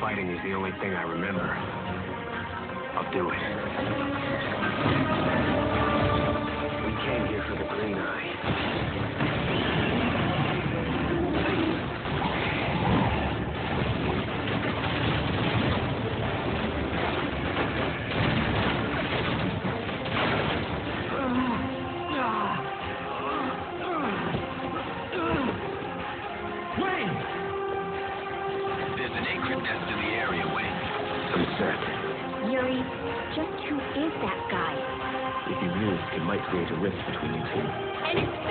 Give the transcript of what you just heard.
fighting is the only thing I remember, I'll do it. There's an Akrit the area, Wayne. I'm set. Yuri, just who is that guy? If he moves, it might create a rift between you two. And it's